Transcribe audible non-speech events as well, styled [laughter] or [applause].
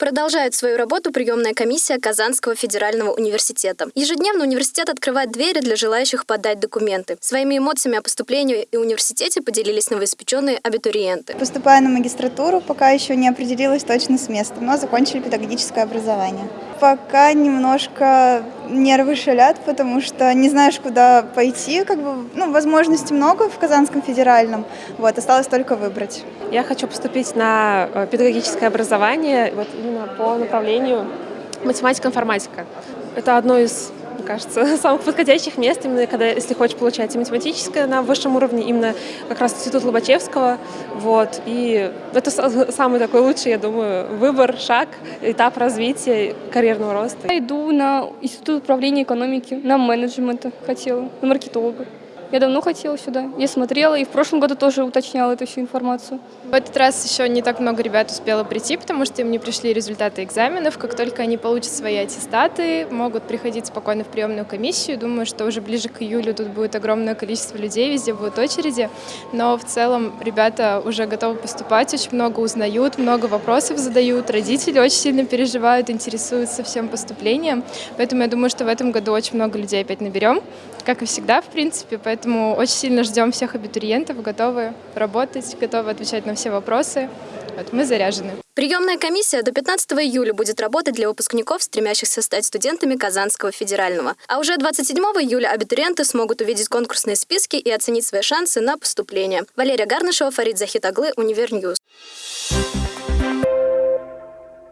Продолжает свою работу приемная комиссия Казанского федерального университета. Ежедневно университет открывает двери для желающих подать документы. Своими эмоциями о поступлении и университете поделились новоиспеченные абитуриенты. Поступая на магистратуру, пока еще не определилась точно с местом, но закончили педагогическое образование. Пока немножко нервы шалят, потому что не знаешь, куда пойти. Как бы, ну, возможностей много в Казанском федеральном. Вот, осталось только выбрать. Я хочу поступить на э, педагогическое образование вот именно по направлению математика-информатика. Это одно из кажется, [laughs] самых подходящих мест, именно когда, если хочешь получать и математическое на высшем уровне, именно как раз Институт Лобачевского. Вот. И это [laughs] самый такой лучший, я думаю, выбор, шаг, этап развития, карьерного роста. Я иду на Институт управления экономики, на менеджмента хотела, на маркетолога. Я давно хотела сюда. Я смотрела и в прошлом году тоже уточняла эту всю информацию. В этот раз еще не так много ребят успело прийти, потому что им не пришли результаты экзаменов. Как только они получат свои аттестаты, могут приходить спокойно в приемную комиссию. Думаю, что уже ближе к июлю тут будет огромное количество людей, везде будут очереди. Но в целом ребята уже готовы поступать, очень много узнают, много вопросов задают. Родители очень сильно переживают, интересуются всем поступлением. Поэтому я думаю, что в этом году очень много людей опять наберем, как и всегда, в принципе. Поэтому Поэтому очень сильно ждем всех абитуриентов, готовы работать, готовы отвечать на все вопросы. Вот мы заряжены. Приемная комиссия до 15 июля будет работать для выпускников, стремящихся стать студентами Казанского федерального. А уже 27 июля абитуриенты смогут увидеть конкурсные списки и оценить свои шансы на поступление. Валерия Гарнышева, Фарид Захитаглы, Univer News.